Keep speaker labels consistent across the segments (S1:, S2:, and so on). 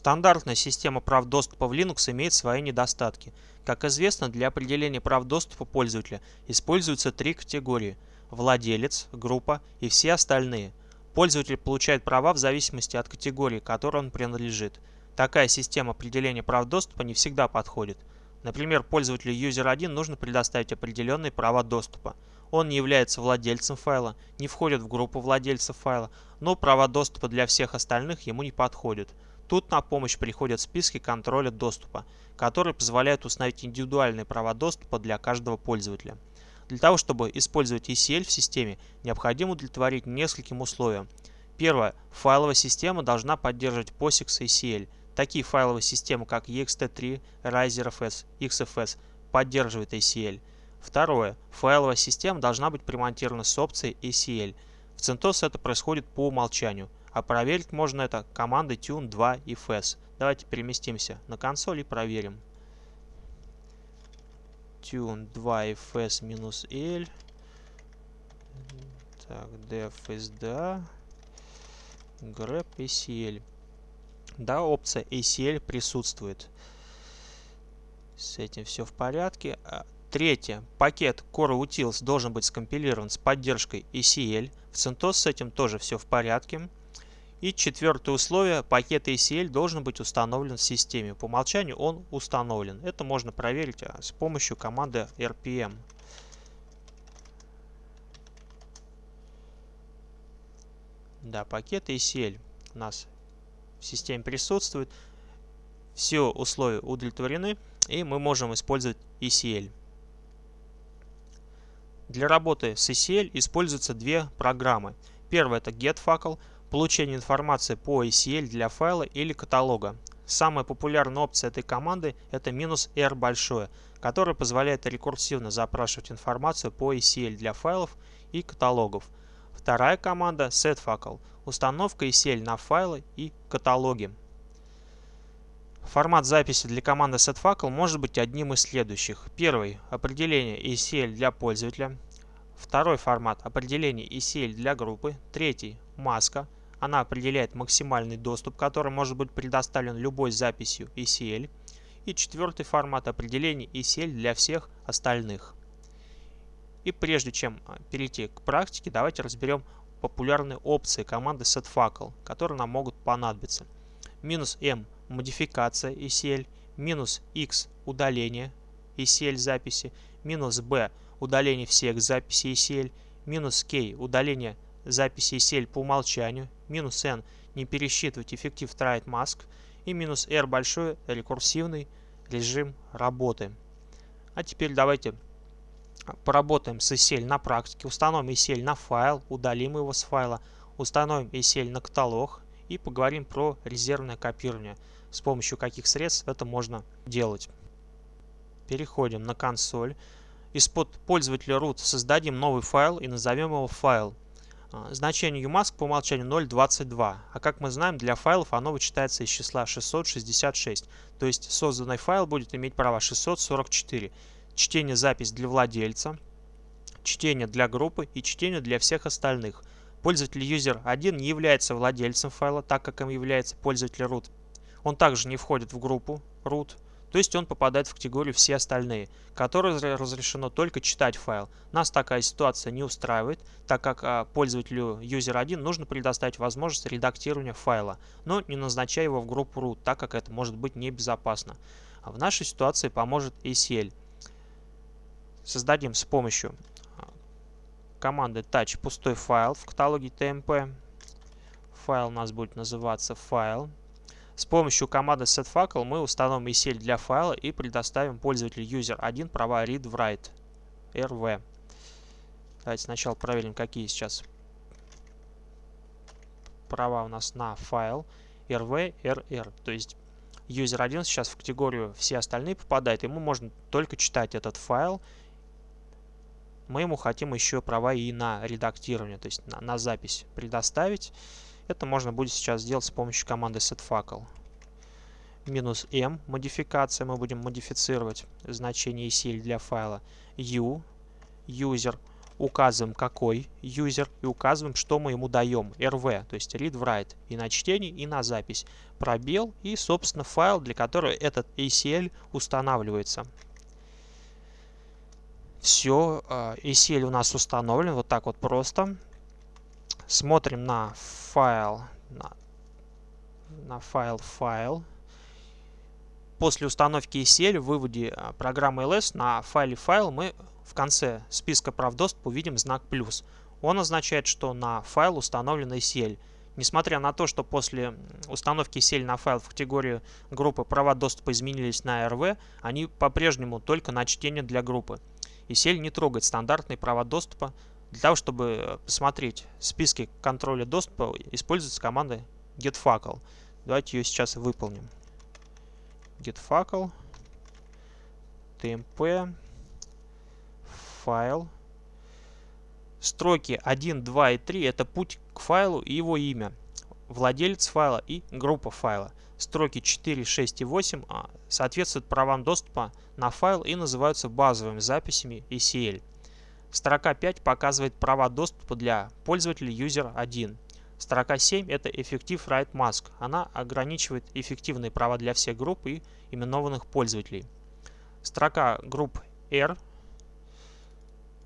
S1: Стандартная система прав доступа в Linux имеет свои недостатки. Как известно, для определения прав доступа пользователя используются три категории – владелец, группа и все остальные. Пользователь получает права в зависимости от категории, которой он принадлежит. Такая система определения прав доступа не всегда подходит. Например, пользователю user1 нужно предоставить определенные права доступа. Он не является владельцем файла, не входит в группу владельцев файла, но права доступа для всех остальных ему не подходят. Тут на помощь приходят списки контроля доступа, которые позволяют установить индивидуальные права доступа для каждого пользователя. Для того, чтобы использовать ECL в системе, необходимо удовлетворить нескольким условиям. Первое. Файловая система должна поддерживать POSIX ECL. Такие файловые системы, как ext3, RiserFS, XFS, поддерживают ACL. Второе. Файловая система должна быть примонтирована с опцией ACL. В CentOS это происходит по умолчанию. А проверить можно это командой tune 2 и fs. Давайте переместимся на консоль и проверим. tune 2 fs минус l. Так, def sda. grep acl. Да, опция ACL присутствует. С этим все в порядке. А, третье. Пакет Core Utils должен быть скомпилирован с поддержкой ACL. В CentOS с этим тоже все в порядке. И четвертое условие, пакет ACL должен быть установлен в системе. По умолчанию он установлен. Это можно проверить а, с помощью команды RPM. Да, пакет ACL у нас в системе присутствует. Все условия удовлетворены, и мы можем использовать ECL. Для работы с ECL используются две программы. Первая это GetFacle, получение информации по ACL для файла или каталога. Самая популярная опция этой команды это "-r большое, которая позволяет рекурсивно запрашивать информацию по ACL для файлов и каталогов. Вторая команда setFacle – установка ACL на файлы и каталоги. Формат записи для команды setFacle может быть одним из следующих. Первый – определение ACL для пользователя. Второй формат – определение ACL для группы. Третий – маска – она определяет максимальный доступ, который может быть предоставлен любой записью ECL. И четвертый формат определения ECL для всех остальных. И прежде чем а, перейти к практике, давайте разберем популярные опции команды setFacle, которые нам могут понадобиться. Минус M – модификация ECL, минус X – удаление ECL записи, минус B – удаление всех записей ECL, минус K – удаление записи ECL по умолчанию, минус n не пересчитывать эффектив try mask и минус r большой рекурсивный режим работы. А теперь давайте поработаем с ECL на практике, установим ECL на файл, удалим его с файла, установим ECL на каталог и поговорим про резервное копирование, с помощью каких средств это можно делать. Переходим на консоль. Из-под пользователя root создадим новый файл и назовем его файл. А, значение umask по умолчанию 0.22, а как мы знаем, для файлов оно вычитается из числа 666, то есть созданный файл будет иметь право 644. Чтение запись для владельца, чтение для группы и чтение для всех остальных. Пользователь user1 не является владельцем файла, так как им является пользователь root. Он также не входит в группу root. То есть он попадает в категорию все остальные, которые разрешено только читать файл. Нас такая ситуация не устраивает, так как а, пользователю user1 нужно предоставить возможность редактирования файла, но не назначая его в группу root, так как это может быть небезопасно. В нашей ситуации поможет ACL. Создадим с помощью а, команды touch пустой файл в каталоге tmp. Файл у нас будет называться файл. С помощью команды setFacle мы установим ECL для файла и предоставим пользователю user1 права read в write rv. Давайте сначала проверим, какие сейчас права у нас на файл rv, rr. То есть user1 сейчас в категорию все остальные попадает, ему можно только читать этот файл. Мы ему хотим еще права и на редактирование, то есть на, на запись предоставить. Это можно будет сейчас сделать с помощью команды setFacle. Минус m модификация. Мы будем модифицировать значение ECL для файла. u user указываем какой юзер и указываем, что мы ему даем. RV, то есть read-write и на чтение, и на запись. Пробел и, собственно, файл, для которого этот ACL устанавливается. Все, ACL у нас установлен вот так вот просто. Смотрим на файл, на, на файл файл. После установки ACL в выводе а, программы LS на файле файл мы в конце списка прав доступа увидим знак плюс. Он означает, что на файл установлен ACL. Несмотря на то, что после установки ACL на файл в категории группы права доступа изменились на RV, они по-прежнему только на чтение для группы. ACL не трогает стандартные права доступа. Для того, чтобы посмотреть списки контроля доступа, используется команда getFacle. Давайте ее сейчас выполним getFacle, tmp, файл. Строки 1, 2 и 3 это путь к файлу и его имя, владелец файла и группа файла. Строки 4, 6 и 8 а, соответствуют правам доступа на файл и называются базовыми записями ECL. Строка 5 показывает права доступа для пользователя user 1. Строка 7 это Effective Write Mask. Она ограничивает эффективные права для всех групп и именованных пользователей. Строка групп R,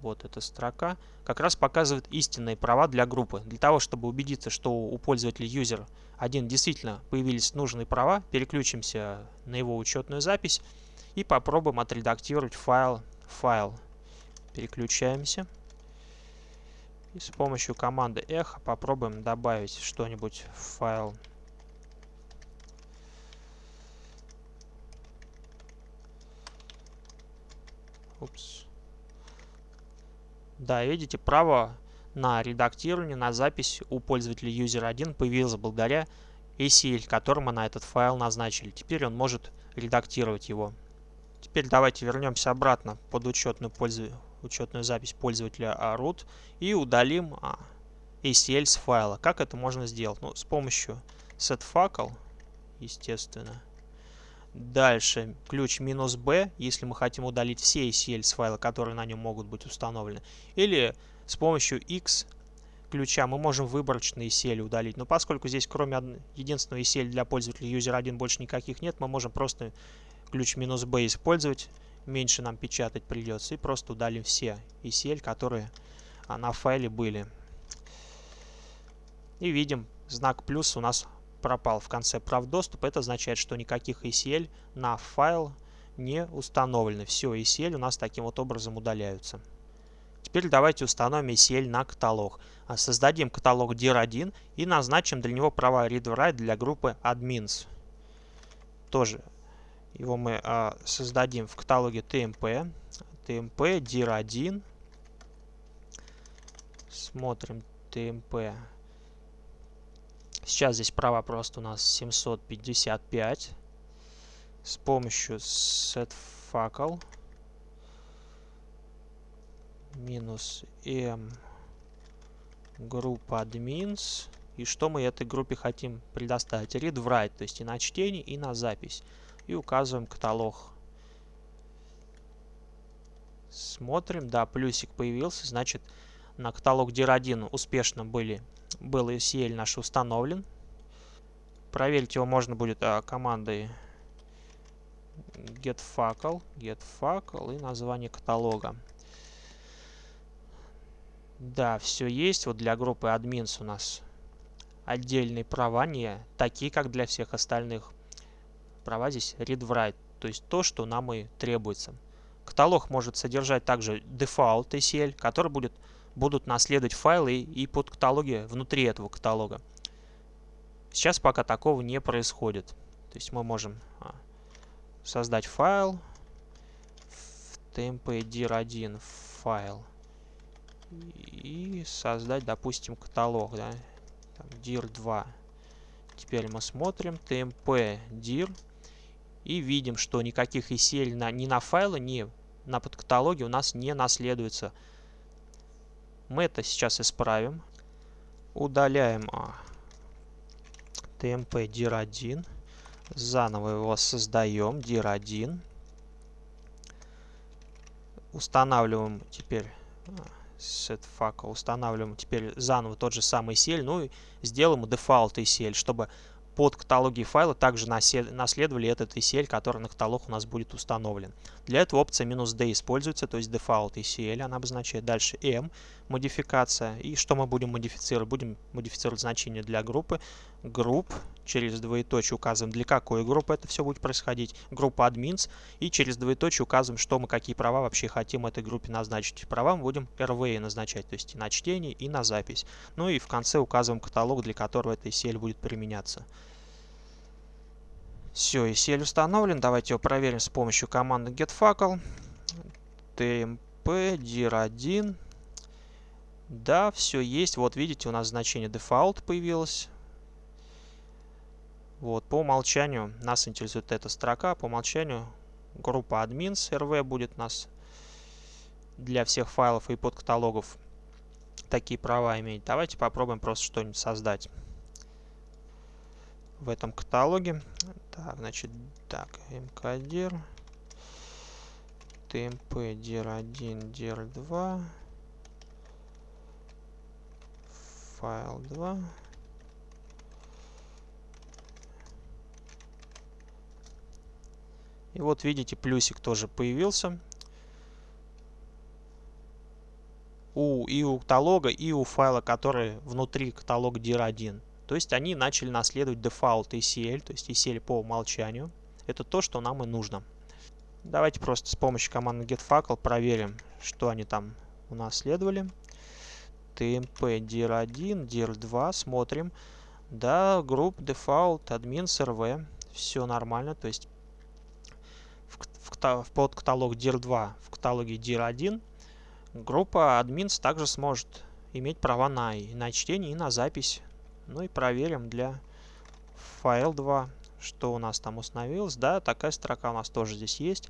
S1: вот эта строка, как раз показывает истинные права для группы. Для того, чтобы убедиться, что у пользователя user 1 действительно появились нужные права, переключимся на его учетную запись и попробуем отредактировать файл. файл. Переключаемся. И с помощью команды echo попробуем добавить что-нибудь в файл. Упс. Да, видите, право на редактирование, на запись у пользователя user1 появилось благодаря ACL, которым мы на этот файл назначили. Теперь он может редактировать его. Теперь давайте вернемся обратно под учетную пользу учетную запись пользователя root и удалим ACL с файла. Как это можно сделать? Ну, с помощью setFacle, естественно. Дальше ключ минус B, если мы хотим удалить все ACL с файла, которые на нем могут быть установлены. Или с помощью X ключа мы можем выборочные ACL удалить. Но поскольку здесь кроме единственного ACL для пользователя user1 больше никаких нет, мы можем просто ключ минус B использовать меньше нам печатать придется. И просто удалим все ECL, которые а, на файле были. И видим, знак плюс у нас пропал в конце прав доступа. Это означает, что никаких ECL на файл не установлены. Все ECL у нас таким вот образом удаляются. Теперь давайте установим ECL на каталог. А, создадим каталог dir1 и назначим для него права read-write для группы admins. Тоже его мы а, создадим в каталоге TMP. TMP dir1. Смотрим TMP. Сейчас здесь права просто у нас 755. С помощью setFacle минус m группа admins. И что мы этой группе хотим предоставить? Read write, то есть и на чтение, и на запись и указываем каталог. Смотрим, да, плюсик появился, значит на каталог DIR1 успешно были, был ECL наш установлен. Проверить его можно будет а, командой getFacle, getFacle и название каталога. Да, все есть. Вот для группы admins у нас отдельные права, не такие, как для всех остальных права здесь read-write, то есть то, что нам и требуется. Каталог может содержать также default ACL, который будет, будут наследовать файлы и под каталоги внутри этого каталога. Сейчас пока такого не происходит. То есть мы можем а, создать файл в tmpdir1 файл и создать, допустим, каталог, да, dir2. Теперь мы смотрим tmp dir и видим, что никаких ECL на, ни на файлы, ни на подкаталоге у нас не наследуется. Мы это сейчас исправим. Удаляем а, tmp dir1. Заново его создаем dir1. Устанавливаем теперь а, setfacl. Устанавливаем теперь заново тот же самый ACL, ну и сделаем default ACL, чтобы под каталоги файла также наследовали этот ACL, который на каталог у нас будет установлен. Для этого опция "-d используется, то есть default ACL она обозначает. Дальше "-m" модификация. И что мы будем модифицировать? Будем модифицировать значение для группы. Групп через двоеточие указываем, для какой группы это все будет происходить. Группа admins. И через двоеточие указываем, что мы, какие права вообще хотим этой группе назначить. Права мы будем RWA назначать, то есть и на чтение, и на запись. Ну и в конце указываем каталог, для которого эта ECL будет применяться. Все, ECL установлен. Давайте его проверим с помощью команды getFuckle. tmp dir1. Да, все есть. Вот видите, у нас значение default появилось. Вот, по умолчанию нас интересует эта строка. По умолчанию группа admins rv будет нас для всех файлов и подкаталогов такие права иметь. Давайте попробуем просто что-нибудь создать в этом каталоге. Так, значит, так, mkdir, tmp dir1, dir2, файл 2. И вот видите, плюсик тоже появился. У, и у каталога, и у файла, который внутри каталога dir1. То есть они начали наследовать дефолт ECL, то есть ECL по умолчанию. Это то, что нам и нужно. Давайте просто с помощью команды getFuckle проверим, что они там унаследовали. TMP dir1, dir2, смотрим. Да, групп default admin rv, все нормально, то есть в, в, в под каталог dir2 в каталоге dir1 группа admins также сможет иметь права на, на чтение и на запись ну и проверим для файл 2, что у нас там установилось. Да, такая строка у нас тоже здесь есть.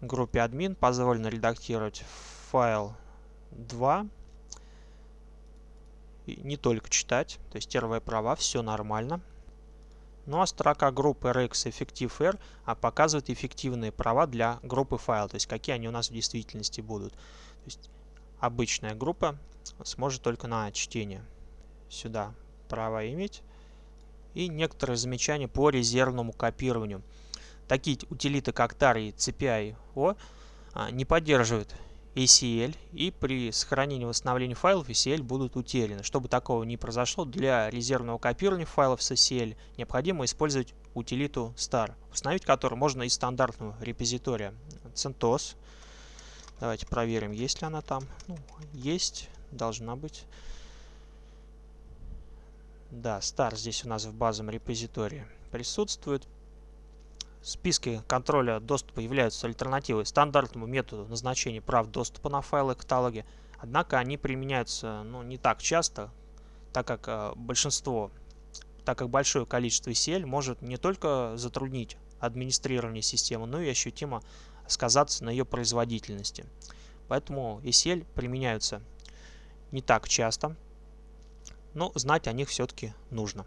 S1: Группе админ позволено редактировать файл 2. И не только читать, то есть первые права, все нормально. Ну а строка группы RX Effective R а показывает эффективные права для группы файл, то есть какие они у нас в действительности будут. То есть обычная группа сможет только на чтение сюда право иметь. И некоторые замечания по резервному копированию. Такие утилиты, как tar и CPI-O, а, не поддерживают ACL, и при сохранении и восстановлении файлов ACL будут утеряны. Чтобы такого не произошло, для резервного копирования файлов с ACL необходимо использовать утилиту star, установить которую можно из стандартного репозитория CentOS. Давайте проверим, есть ли она там. Ну, есть, должна быть. Да, star здесь у нас в базовом репозитории присутствует. Списки контроля доступа являются альтернативой стандартному методу назначения прав доступа на файлы каталоги. Однако они применяются ну, не так часто, так как э, большинство, так как большое количество ECL может не только затруднить администрирование системы, но и ощутимо сказаться на ее производительности. Поэтому ECL применяются не так часто, но знать о них все-таки нужно.